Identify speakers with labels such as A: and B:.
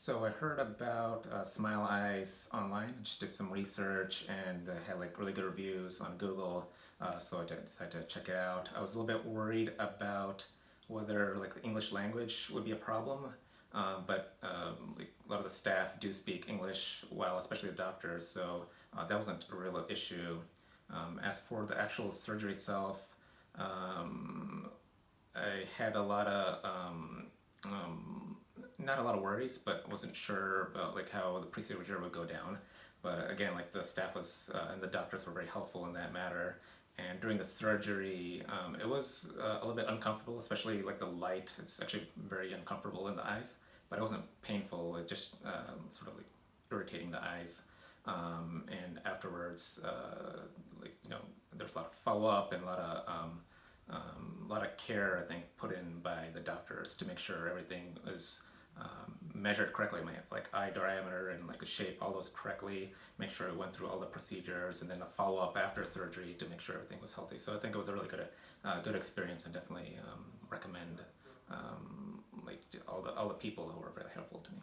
A: So I heard about uh, Smile Eyes online. Just did some research and they had like really good reviews on Google. Uh, so I decided to check it out. I was a little bit worried about whether like the English language would be a problem. Uh, but um, like, a lot of the staff do speak English well, especially the doctors, so uh, that wasn't a real issue. Um, as for the actual surgery itself, um, I had a lot of um, um, not a lot of worries, but wasn't sure about like how the procedure would go down. But again, like the staff was uh, and the doctors were very helpful in that matter. And during the surgery, um, it was uh, a little bit uncomfortable, especially like the light. It's actually very uncomfortable in the eyes, but it wasn't painful. It just uh, sort of like irritating the eyes. Um, and afterwards, uh, like you know, there's a lot of follow up and a lot of um, um, a lot of care, I think, put in by the doctors to make sure everything is um, measured correctly, my like eye diameter and like the shape, all those correctly, make sure it went through all the procedures, and then the follow-up after surgery to make sure everything was healthy. So I think it was a really good, uh, good experience, and definitely um, recommend um, like all the all the people who were very helpful to me.